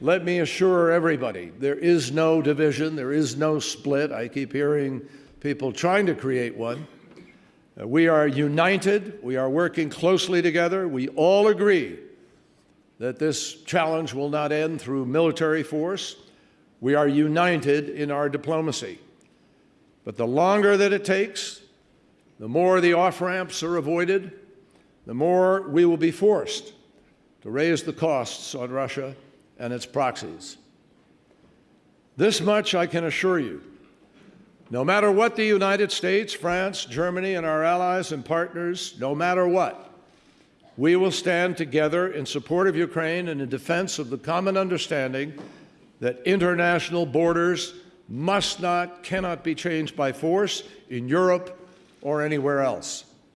let me assure everybody there is no division, there is no split. I keep hearing people trying to create one. Uh, we are united, we are working closely together. We all agree that this challenge will not end through military force. We are united in our diplomacy. But the longer that it takes, the more the off ramps are avoided, the more we will be forced to raise the costs on Russia and its proxies. This much I can assure you. No matter what the United States, France, Germany, and our allies and partners, no matter what, we will stand together in support of Ukraine and in defense of the common understanding that international borders must not, cannot be changed by force in Europe or anywhere else.